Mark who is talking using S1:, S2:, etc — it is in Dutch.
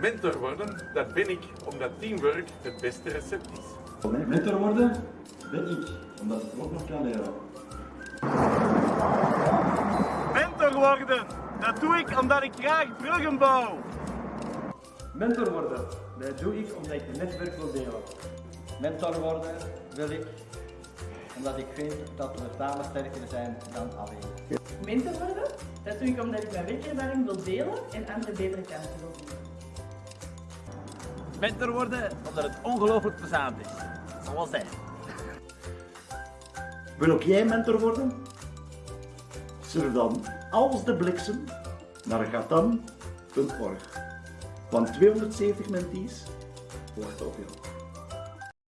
S1: Mentor worden, dat ben ik omdat teamwork het beste recept is.
S2: Mentor worden ben ik, omdat ik ook nog kan leren.
S3: Mentor worden, dat doe ik omdat ik graag bruggen bouw.
S4: Mentor worden, dat doe ik omdat ik het netwerk wil delen.
S5: Mentor worden wil ik omdat ik vind dat we samen sterker zijn dan alleen.
S6: Mentor worden, dat doe ik omdat ik mijn werkervaring wil delen en anderen betere kansen wil.
S3: Mentor worden omdat het ongelooflijk plezant is. Zoals hij.
S7: Wil ook jij mentor worden? Surf dan als de bliksem naar gatan.org. Want 270 mentees wachten op jou.